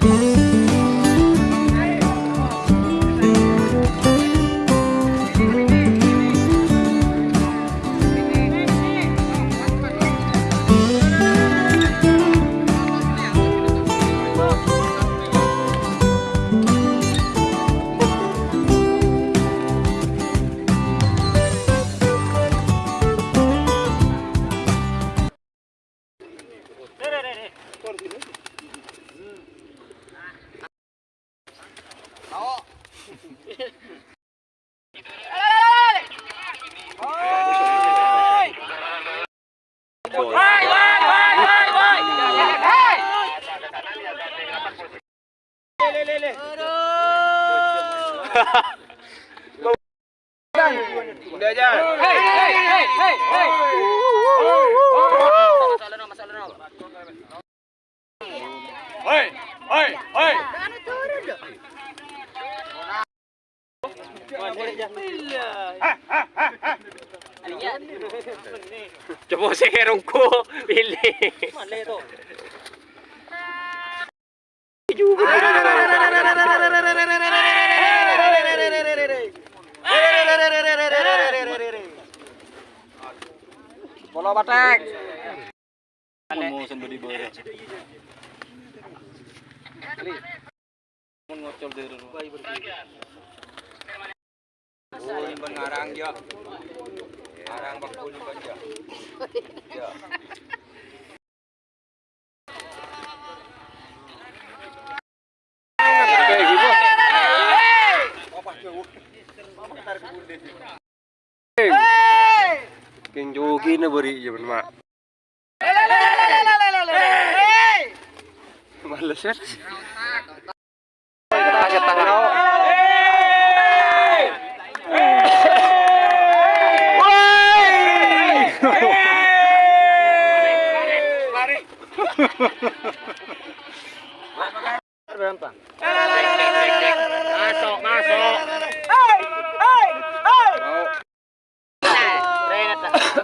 Gracias. Udah aja. Hei, hei, hei, hei, hei. Hei, hei, hei. Coba saya rungku pilih. Mana tu? Bola batek. Mau sembari bore. Mun ngocol dari rumah. Oh, imban ngarang ya. Ngarang bakul imban ya. Ya. Na bari jaman mak. Males kan? Kita tangan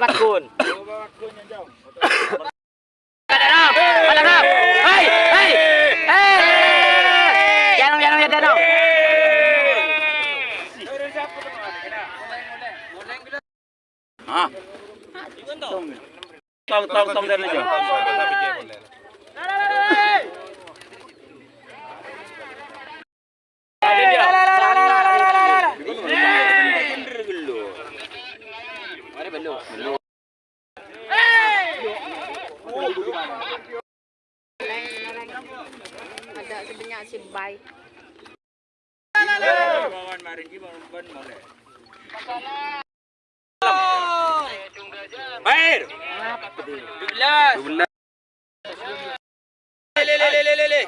bakun. Ada enam, ada enam. Hei, hei, hei. Jangan, jangan, jangan. Ah. Tong, tong, tong, jangan. Ada sebenarnya si baik. Air. Belas. Belas. Le le le le le le le.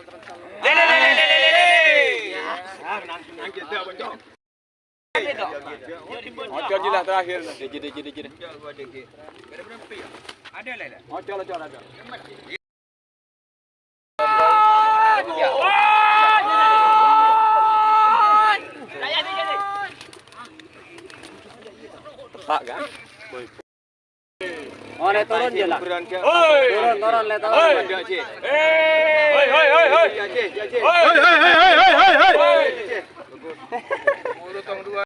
Le le le le le le le. Ocol je lah terakhir. Deje deje. Ocol ocol ada. Tepak kan? Oh, le turun je lah. Turun, turun, le turun. Ada cik. Hoi, hoi, hoi, hoi. Cik, cik, cik. Hoi, hoi, hoi, hoi, hoi.